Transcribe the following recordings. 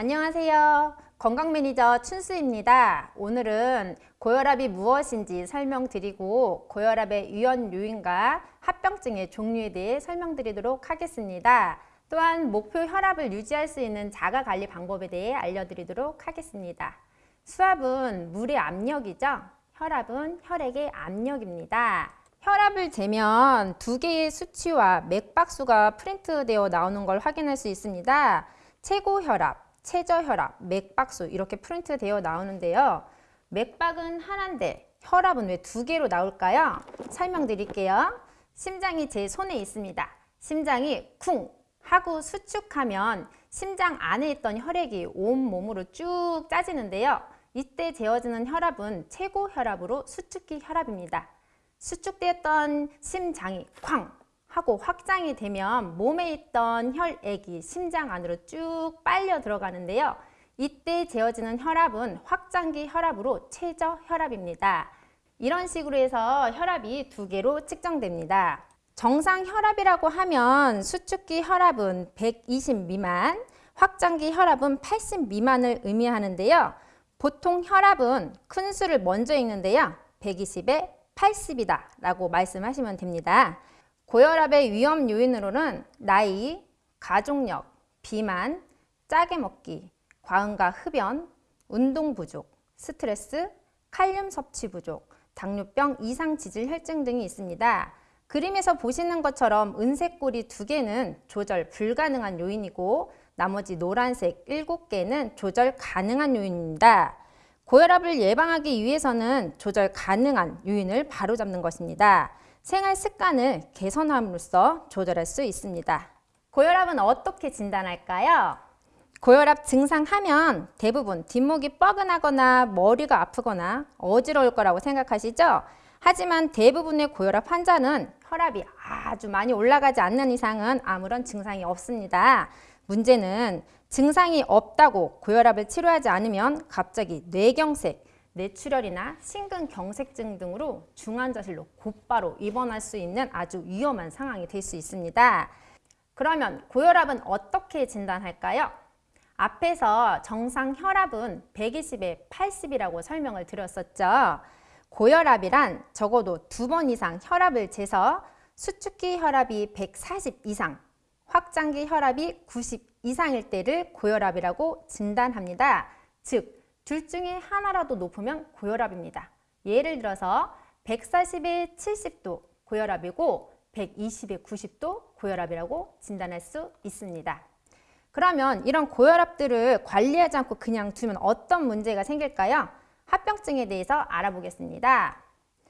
안녕하세요. 건강 매니저 춘수입니다. 오늘은 고혈압이 무엇인지 설명드리고 고혈압의 유연 요인과 합병증의 종류에 대해 설명드리도록 하겠습니다. 또한 목표 혈압을 유지할 수 있는 자가관리 방법에 대해 알려드리도록 하겠습니다. 수압은 물의 압력이죠. 혈압은 혈액의 압력입니다. 혈압을 재면 두 개의 수치와 맥박수가 프린트되어 나오는 걸 확인할 수 있습니다. 최고 혈압, 최저 혈압, 맥박수 이렇게 프린트 되어 나오는데요. 맥박은 하나인데 혈압은 왜 두 개로 나올까요? 설명드릴게요. 심장이 제 손에 있습니다. 심장이 쿵 하고 수축하면 심장 안에 있던 혈액이 온몸으로 쭉 짜지는데요. 이때 재어지는 혈압은 최고 혈압으로 수축기 혈압입니다. 수축되었던 심장이 쾅 하고 확장이 되면 몸에 있던 혈액이 심장 안으로 쭉 빨려 들어가는데요. 이때 재어지는 혈압은 확장기 혈압으로 최저 혈압입니다. 이런 식으로 해서 혈압이 두 개로 측정됩니다. 정상 혈압이라고 하면 수축기 혈압은 120 미만, 확장기 혈압은 80 미만을 의미하는데요. 보통 혈압은 큰 수를 먼저 읽는데요. 120에 80이다 라고 말씀하시면 됩니다. 고혈압의 위험 요인으로는 나이, 가족력, 비만, 짜게 먹기, 과음과 흡연, 운동 부족, 스트레스, 칼륨 섭취 부족, 당뇨병, 이상 지질 혈증 등이 있습니다. 그림에서 보시는 것처럼 은색 꼬리 두 개는 조절 불가능한 요인이고 나머지 노란색 일곱 개는 조절 가능한 요인입니다. 고혈압을 예방하기 위해서는 조절 가능한 요인을 바로잡는 것입니다. 생활 습관을 개선함으로써 조절할 수 있습니다. 고혈압은 어떻게 진단할까요? 고혈압 증상하면 대부분 뒷목이 뻐근하거나 머리가 아프거나 어지러울 거라고 생각하시죠? 하지만 대부분의 고혈압 환자는 혈압이 아주 많이 올라가지 않는 이상은 아무런 증상이 없습니다. 문제는 증상이 없다고 고혈압을 치료하지 않으면 갑자기 뇌경색, 뇌출혈이나 심근경색증 등으로 중환자실로 곧바로 입원할 수 있는 아주 위험한 상황이 될 수 있습니다. 그러면 고혈압은 어떻게 진단할까요? 앞에서 정상 혈압은 120에 80이라고 설명을 드렸었죠. 고혈압이란 적어도 두 번 이상 혈압을 재서 수축기 혈압이 140 이상, 확장기 혈압이 90 이상일 때를 고혈압이라고 진단합니다. 즉, 둘 중에 하나라도 높으면 고혈압입니다. 예를 들어서 140에 70도 고혈압이고 120에 90도 고혈압이라고 진단할 수 있습니다. 그러면 이런 고혈압들을 관리하지 않고 그냥 두면 어떤 문제가 생길까요? 합병증에 대해서 알아보겠습니다.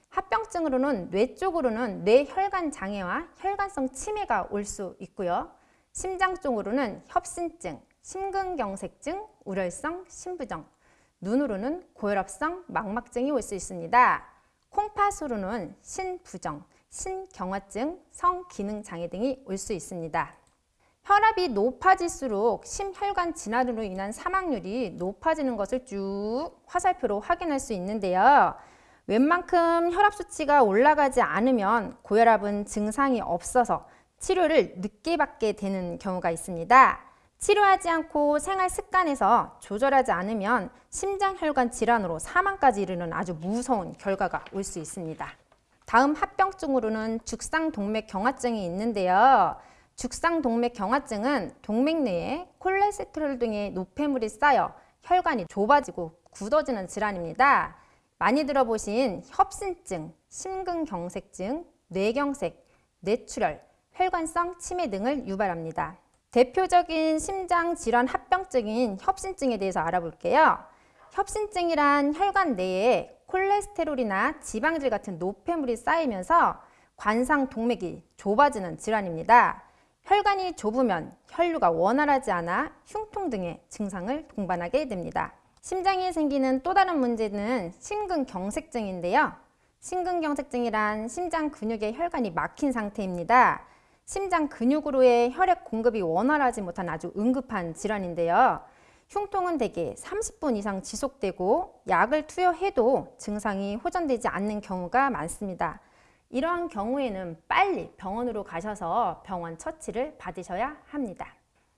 합병증으로는 뇌 쪽으로는 뇌혈관 장애와 혈관성 치매가 올 수 있고요. 심장 쪽으로는 협신증, 심근경색증, 우렬성 심부정, 눈으로는 고혈압성 망막증이 올 수 있습니다. 콩팥으로는 신부정, 신경화증, 성기능장애 등이 올 수 있습니다. 혈압이 높아질수록 심혈관 질환으로 인한 사망률이 높아지는 것을 쭉 화살표로 확인할 수 있는데요. 웬만큼 혈압 수치가 올라가지 않으면 고혈압은 증상이 없어서 치료를 늦게 받게 되는 경우가 있습니다. 치료하지 않고 생활 습관에서 조절하지 않으면 심장혈관 질환으로 사망까지 이르는 아주 무서운 결과가 올 수 있습니다. 다음 합병증으로는 죽상동맥경화증이 있는데요. 죽상동맥경화증은 동맥 내에 콜레스테롤 등의 노폐물이 쌓여 혈관이 좁아지고 굳어지는 질환입니다. 많이 들어보신 협신증, 심근경색증, 뇌경색, 뇌출혈, 혈관성 치매 등을 유발합니다. 대표적인 심장 질환 합병증인 협신증에 대해서 알아볼게요. 협신증이란 혈관 내에 콜레스테롤이나 지방질 같은 노폐물이 쌓이면서 관상 동맥이 좁아지는 질환입니다. 혈관이 좁으면 혈류가 원활하지 않아 흉통 등의 증상을 동반하게 됩니다. 심장에 생기는 또 다른 문제는 심근경색증인데요. 심근경색증이란 심장 근육의 혈관이 막힌 상태입니다. 심장 근육으로의 혈액 공급이 원활하지 못한 아주 응급한 질환인데요. 흉통은 대개 30분 이상 지속되고 약을 투여해도 증상이 호전되지 않는 경우가 많습니다. 이러한 경우에는 빨리 병원으로 가셔서 병원 처치를 받으셔야 합니다.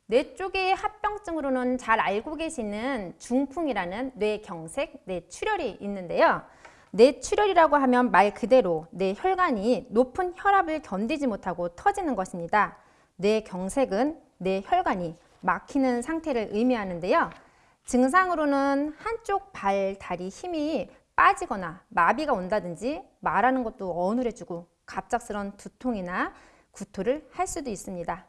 뇌 쪽의 합병증으로는 잘 알고 계시는 중풍이라는 뇌경색, 뇌출혈이 있는데요. 뇌출혈이라고 하면 말 그대로 뇌 혈관이 높은 혈압을 견디지 못하고 터지는 것입니다. 뇌경색은 뇌 혈관이 막히는 상태를 의미하는데요. 증상으로는 한쪽 발, 다리 힘이 빠지거나 마비가 온다든지 말하는 것도 어눌해지고 갑작스런 두통이나 구토를 할 수도 있습니다.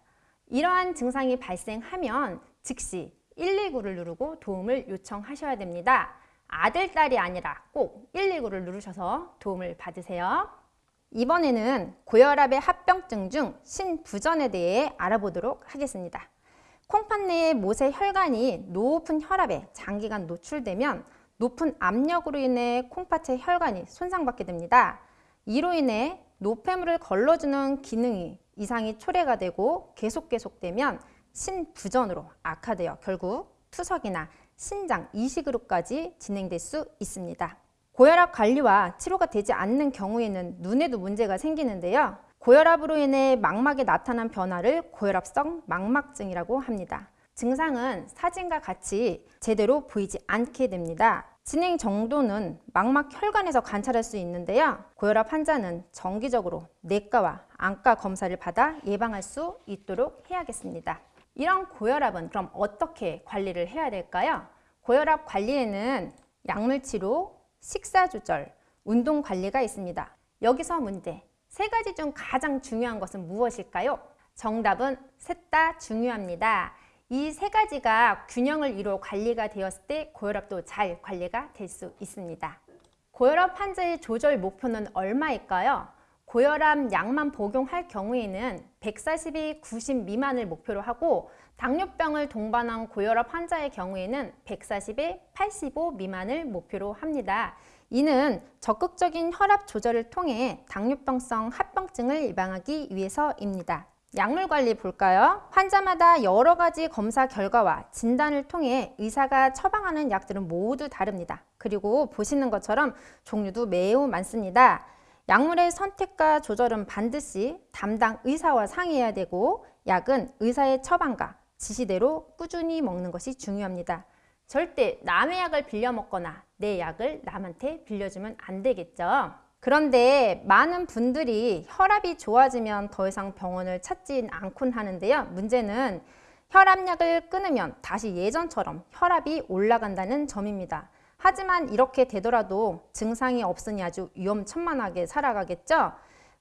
이러한 증상이 발생하면 즉시 119를 누르고 도움을 요청하셔야 됩니다. 아들, 딸이 아니라 꼭 119를 누르셔서 도움을 받으세요. 이번에는 고혈압의 합병증 중 신부전에 대해 알아보도록 하겠습니다. 콩팥 내의 모세 혈관이 높은 혈압에 장기간 노출되면 높은 압력으로 인해 콩팥의 혈관이 손상받게 됩니다. 이로 인해 노폐물을 걸러주는 기능이 이상이 초래가 되고 계속 계속되면 신부전으로 악화되어 결국 투석이나 신장 이식으로까지 진행될 수 있습니다. 고혈압 관리와 치료가 되지 않는 경우에는 눈에도 문제가 생기는데요. 고혈압으로 인해 망막에 나타난 변화를 고혈압성 망막증이라고 합니다. 증상은 사진과 같이 제대로 보이지 않게 됩니다. 진행 정도는 망막 혈관에서 관찰할 수 있는데요. 고혈압 환자는 정기적으로 내과와 안과 검사를 받아 예방할 수 있도록 해야겠습니다. 이런 고혈압은 그럼 어떻게 관리를 해야 될까요? 고혈압 관리에는 약물 치료, 식사 조절, 운동 관리가 있습니다. 여기서 문제. 세 가지 중 가장 중요한 것은 무엇일까요? 정답은 셋 다 중요합니다. 이 세 가지가 균형을 이루어 관리가 되었을 때 고혈압도 잘 관리가 될 수 있습니다. 고혈압 환자의 조절 목표는 얼마일까요? 고혈압 약만 복용할 경우에는 140이 90 미만을 목표로 하고 당뇨병을 동반한 고혈압 환자의 경우에는 140에 85 미만을 목표로 합니다. 이는 적극적인 혈압 조절을 통해 당뇨병성 합병증을 예방하기 위해서입니다. 약물 관리 볼까요? 환자마다 여러 가지 검사 결과와 진단을 통해 의사가 처방하는 약들은 모두 다릅니다. 그리고 보시는 것처럼 종류도 매우 많습니다. 약물의 선택과 조절은 반드시 담당 의사와 상의해야 되고 약은 의사의 처방과 지시대로 꾸준히 먹는 것이 중요합니다. 절대 남의 약을 빌려 먹거나 내 약을 남한테 빌려주면 안 되겠죠. 그런데 많은 분들이 혈압이 좋아지면 더 이상 병원을 찾진 않곤 하는데요. 문제는 혈압약을 끊으면 다시 예전처럼 혈압이 올라간다는 점입니다. 하지만 이렇게 되더라도 증상이 없으니 아주 위험천만하게 살아가겠죠.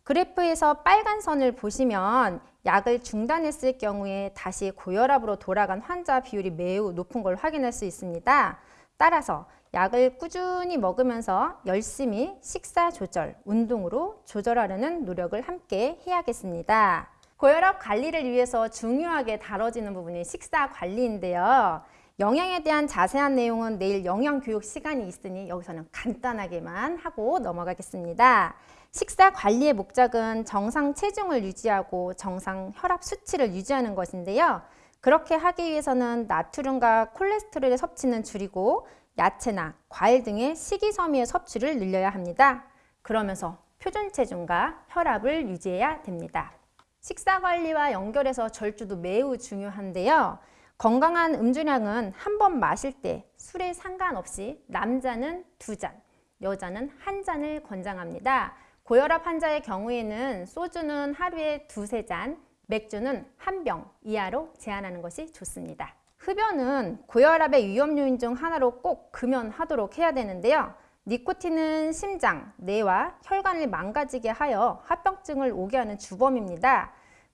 그래프에서 빨간 선을 보시면 약을 중단했을 경우에 다시 고혈압으로 돌아간 환자 비율이 매우 높은 걸 확인할 수 있습니다. 따라서 약을 꾸준히 먹으면서 열심히 식사 조절, 운동으로 조절하려는 노력을 함께 해야겠습니다. 고혈압 관리를 위해서 중요하게 다뤄지는 부분이 식사 관리인데요. 영양에 대한 자세한 내용은 내일 영양교육 시간이 있으니 여기서는 간단하게만 하고 넘어가겠습니다. 식사 관리의 목적은 정상 체중을 유지하고 정상 혈압 수치를 유지하는 것인데요. 그렇게 하기 위해서는 나트륨과 콜레스테롤의 섭취는 줄이고 야채나 과일 등의 식이섬유의 섭취를 늘려야 합니다. 그러면서 표준 체중과 혈압을 유지해야 됩니다. 식사 관리와 연결해서 절주도 매우 중요한데요. 건강한 음주량은 한 번 마실 때 술에 상관없이 남자는 두 잔, 여자는 한 잔을 권장합니다. 고혈압 환자의 경우에는 소주는 하루에 두세 잔, 맥주는 한 병 이하로 제한하는 것이 좋습니다. 흡연은 고혈압의 위험 요인 중 하나로 꼭 금연하도록 해야 되는데요. 니코틴은 심장, 뇌와 혈관을 망가지게 하여 합병증을 오게 하는 주범입니다.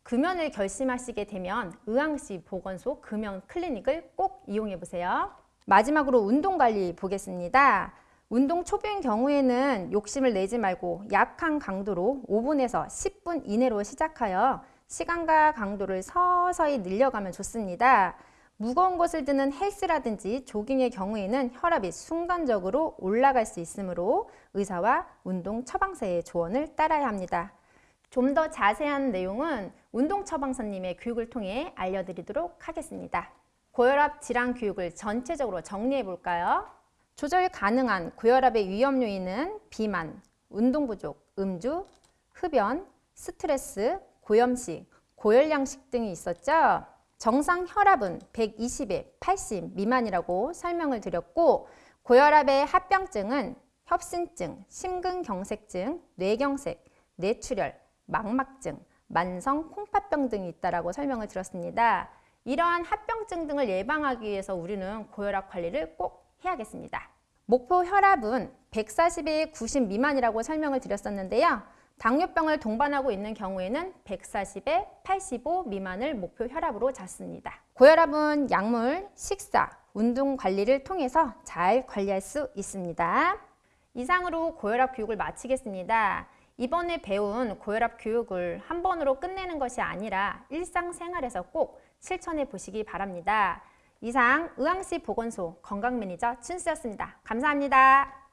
금연을 결심하시게 되면 의왕시 보건소 금연 클리닉을 꼭 이용해 보세요. 마지막으로 운동 관리 보겠습니다. 운동 초보인 경우에는 욕심을 내지 말고 약한 강도로 5분에서 10분 이내로 시작하여 시간과 강도를 서서히 늘려가면 좋습니다. 무거운 것을 드는 헬스라든지 조깅의 경우에는 혈압이 순간적으로 올라갈 수 있으므로 의사와 운동 처방사의 조언을 따라야 합니다. 좀 더 자세한 내용은 운동 처방사님의 교육을 통해 알려드리도록 하겠습니다. 고혈압 질환 교육을 전체적으로 정리해 볼까요? 조절 가능한 고혈압의 위험 요인은 비만, 운동 부족, 음주, 흡연, 스트레스, 고염식, 고열량식 등이 있었죠. 정상 혈압은 120에 80 미만이라고 설명을 드렸고 고혈압의 합병증은 협신증, 심근경색증, 뇌경색, 뇌출혈, 망막증, 만성 콩팥병 등이 있다라고 설명을 드렸습니다. 이러한 합병증 등을 예방하기 위해서 우리는 고혈압 관리를 꼭 해야겠습니다. 목표 혈압은 140에 90 미만이라고 설명을 드렸었는데요. 당뇨병을 동반하고 있는 경우에는 140에 85 미만을 목표 혈압으로 잡습니다. 고혈압은 약물, 식사, 운동 관리를 통해서 잘 관리할 수 있습니다. 이상으로 고혈압 교육을 마치겠습니다. 이번에 배운 고혈압 교육을 한 번으로 끝내는 것이 아니라 일상생활에서 꼭 실천해 보시기 바랍니다. 이상 의왕시 보건소 건강매니저 춘수였습니다. 감사합니다.